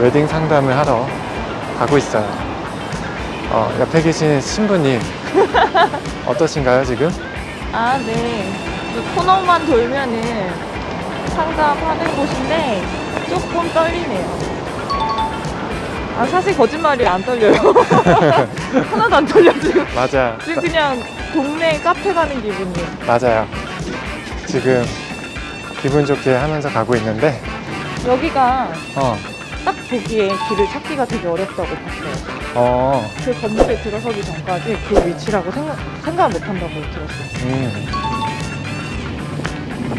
웨딩 상담을 하러 가고 있어요. 어, 옆에 계신 신부님 어떠신가요 지금? 아, 네. 이 코너만 돌면은 상담하는 곳인데 조금 떨리네요. 아, 사실 거짓말이 안 떨려요. 하나도 안 떨려, 지금. 맞아. 지금 그냥 동네 카페 가는 기분이에요. 맞아요. 지금 기분 좋게 하면서 가고 있는데 여기가 어, 딱 보기에 길을 찾기가 되게 어렵다고 봤어요. 어, 그 건물에 들어서기 전까지 그 위치라고 생각, 생각 못 한다고 들었어요. 음,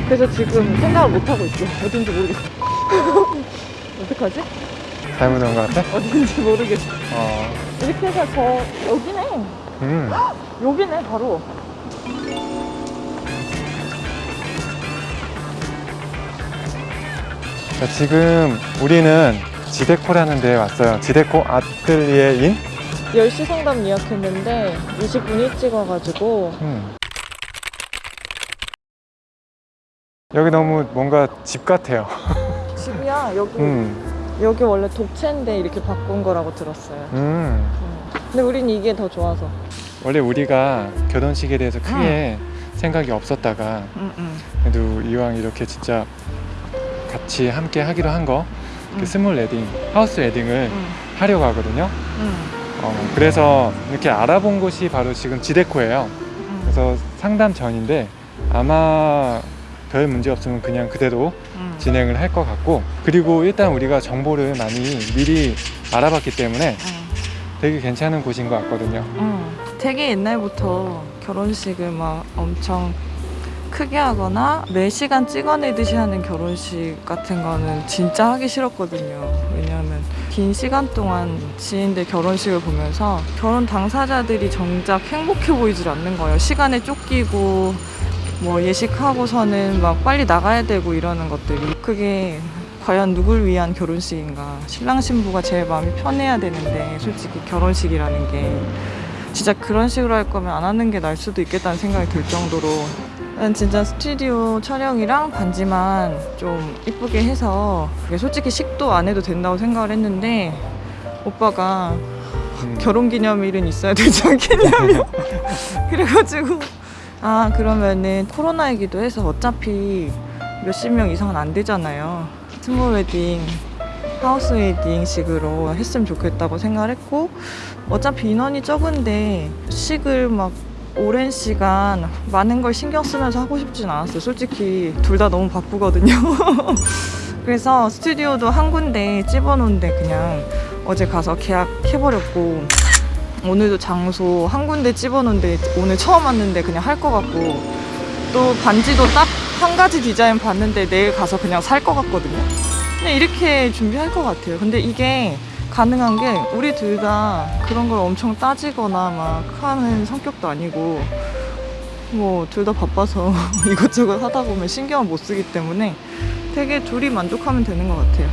그래서 지금 생각을 못 하고 있어. 어딘지 모르겠어. 어떡하지? 잘못 온것 같아? 어딘지 모르겠어. 어, 이렇게 해서 저 여기네. 음, 여기네 바로. 자, 지금 우리는 지데코라는 데에 왔어요. 지데코 아틀리에인? 10시 상담 예약했는데 20분 일찍 와가지고 음. 여기 너무 뭔가 집 같아요. 집이야 여기 음, 여기 원래 독채인데 이렇게 바꾼 거라고 들었어요. 음. 음. 근데 우린 이게 더 좋아서. 원래 우리가 결혼식에 대해서 크게 생각이 없었다가. 그래도 이왕 이렇게 진짜 같이 함께 하기로 한 거, 그 응. small wedding, house wedding을 응. 하려고 하거든요. 응. 어, 그래서 이렇게 알아본 곳이 바로 지금 지데코예요. 응. 그래서 상담 전인데 아마 별 문제 없으면 그냥 그대로 응. 진행을 할 것 같고 그리고 일단 우리가 정보를 많이 미리 알아봤기 때문에 응. 되게 괜찮은 곳인 것 같거든요. 응. 되게 옛날부터 결혼식을 막 엄청 크게 하거나 매 시간 찍어내듯이 하는 결혼식 같은 거는 진짜 하기 싫었거든요. 왜냐하면 긴 시간 동안 지인들 결혼식을 보면서 결혼 당사자들이 정작 행복해 보이질 않는 거예요. 시간에 쫓기고 뭐 예식하고서는 막 빨리 나가야 되고 이러는 것들이 그게 과연 누굴 위한 결혼식인가 신랑 신부가 제일 마음이 편해야 되는데 솔직히 결혼식이라는 게 진짜 그런 식으로 할 거면 안 하는 게 나을 수도 있겠다는 생각이 들 정도로 난 진짜 스튜디오 촬영이랑 반지만 좀 이쁘게 해서 솔직히 식도 안 해도 된다고 생각을 했는데 오빠가 음, 결혼기념일은 있어야 되지 않겠냐며 그래가지고 아 그러면은 코로나이기도 해서 어차피 몇십 명 이상은 안 되잖아요. small wedding house wedding식으로 했으면 좋겠다고 생각을 했고 어차피 인원이 적은데 식을 막 오랜 시간 많은 걸 신경 쓰면서 하고 싶진 않았어요. 솔직히 둘 다 너무 바쁘거든요. 그래서 스튜디오도 한 군데 집어놓은데 그냥 어제 가서 계약해버렸고 오늘도 장소 한 군데 집어놓은데 오늘 처음 왔는데 그냥 할 것 같고 또 반지도 딱 한 가지 디자인 봤는데 내일 가서 그냥 살 것 같거든요. 그냥 이렇게 준비할 것 같아요. 근데 이게 가능한 게 우리 둘 다 그런 걸 엄청 따지거나 막 하는 성격도 아니고 뭐 둘 다 바빠서 이것저것 하다 보면 신경을 못 쓰기 때문에 되게 둘이 만족하면 되는 것 같아요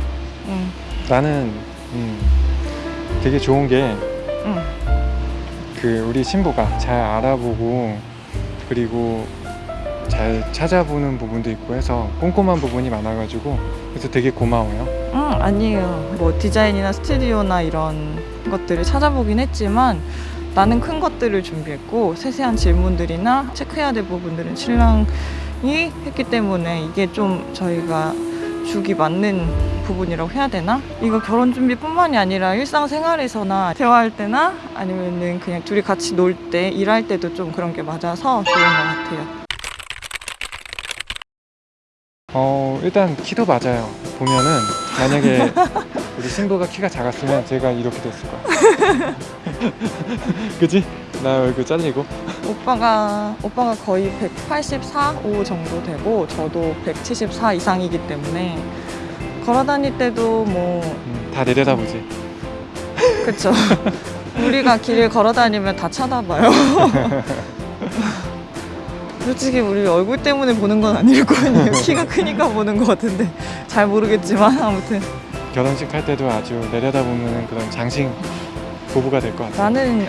응, 나는 음, 되게 좋은 게그 응. 우리 신부가 잘 알아보고 그리고 잘 찾아보는 부분도 있고 해서 꼼꼼한 부분이 많아가지고 그래서 되게 고마워요. 응, 아니에요. 뭐 디자인이나 스튜디오나 이런 것들을 찾아보긴 했지만 나는 큰 것들을 준비했고 세세한 질문들이나 체크해야 될 부분들은 신랑이 했기 때문에 이게 좀 저희가 죽이 맞는 부분이라고 해야 되나? 이거 결혼 준비뿐만이 아니라 일상생활에서나 대화할 때나 아니면은 그냥 둘이 같이 놀 때 일할 때도 좀 그런 게 맞아서 좋은 것 같아요. 어 일단 키도 맞아요. 보면은 만약에 우리 신부가 키가 작았으면 제가 이렇게 됐을 거야. 그지? 나 얼굴 잘리고. 오빠가 오빠가 거의 184, 5 정도 되고 저도 174 이상이기 때문에 걸어 다닐 때도 뭐 음, 다 내려다보지. 그쵸 우리가 길을 걸어 다니면 다 쳐다봐요. 솔직히 우리 얼굴 때문에 보는 건 아닐 거 아니에요. 키가 크니까 보는 것 같은데 잘 모르겠지만 아무튼 결혼식 할 때도 아주 내려다보는 그런 장신 부부가 될 것 같아. 나는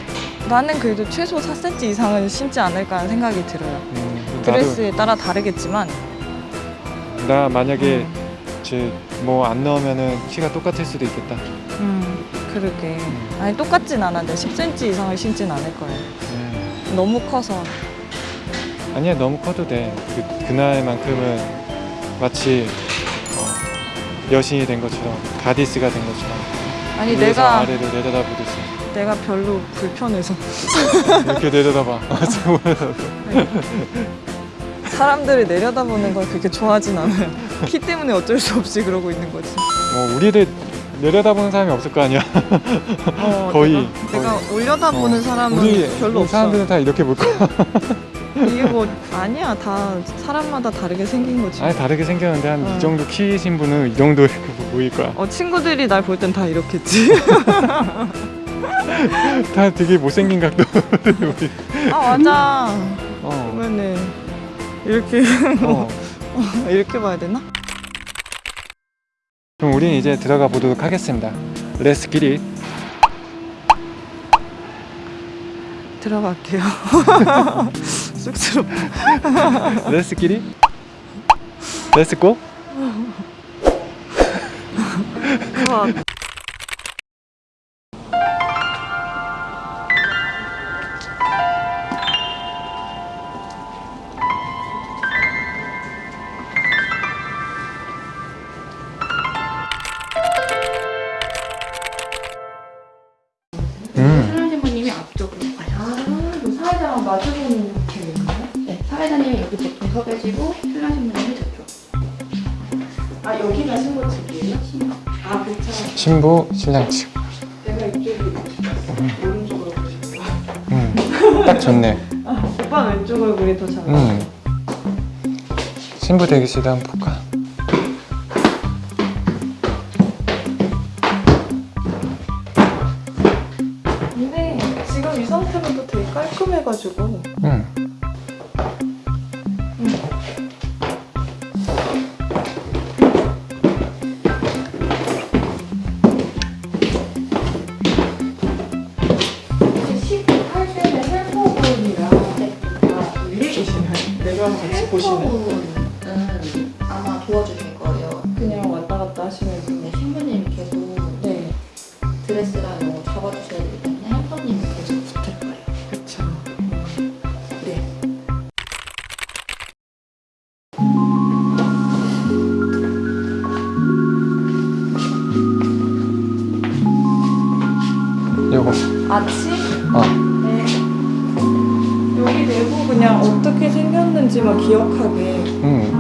나는 그래도 최소 4cm 이상은 신지 않을까 하는 생각이 들어요. 음, 드레스에 따라 다르겠지만 나 만약에 음. 제뭐안 넣으면은 키가 똑같을 수도 있겠다. 음, 그러게. 아니 똑같진 않은데 10cm 이상을 신진 않을 거예요. 음. 너무 커서. 아니야 너무 커도 돼. 그, 그날만큼은 마치 어, 여신이 된 것처럼 가디스가 된 것처럼 아니 내가 아래로 내려다보듯이 내가 별로 불편해서 이렇게 내려다봐. 사람들이 내려다보는 걸 그렇게 좋아하진 않아요. 키 때문에 어쩔 수 없이 그러고 있는 거지. 뭐 우리를 내려다보는 사람이 없을 거 아니야. 어, 거의, 내가, 내가 올려다보는 어, 사람은 우리 별로 없어. 사람들은 다 이렇게 볼 거야. 이게 뭐 아니야 다 사람마다 다르게 생긴 거지. 아니 다르게 생겼는데 한이 어. 정도 키신 분은 이 정도 이렇게 보일 거야. 어 친구들이 날 볼 땐 다 이렇겠지. 다 되게 못생긴 각도. 아 맞아. 어. 그러면은 이렇게 어. 이렇게 봐야 되나? 그럼 우린 이제 들어가 보도록 하겠습니다. Let's get it. 들어갈게요. get it. Let's go. 그거 보통 서 계시고 신랑 신부님이 저쪽. 아 여기가 신고 측이에요? 아 그쵸. 신부 신랑 측. 내가 이쪽이 오른쪽으로 보실게. 음. 딱 좋네. 오빠 왼쪽 얼굴이 더 잘. 음. 신부 대기실도 한번 볼까? 근데 지금 이 상태로도 되게 깔끔해가지고. 도와주실 거예요. 그냥 왔다 갔다 하시면서. 네, 신부님 계속 네. 드레스랑 이런 거 잡아주셔야 되기 때문에 헬퍼님이 계속 붙을 거예요. 그쵸. 네. 요거. 아치? 어. 네. 여기 내부 그냥 어떻게 생겼는지만 기억하게. 음.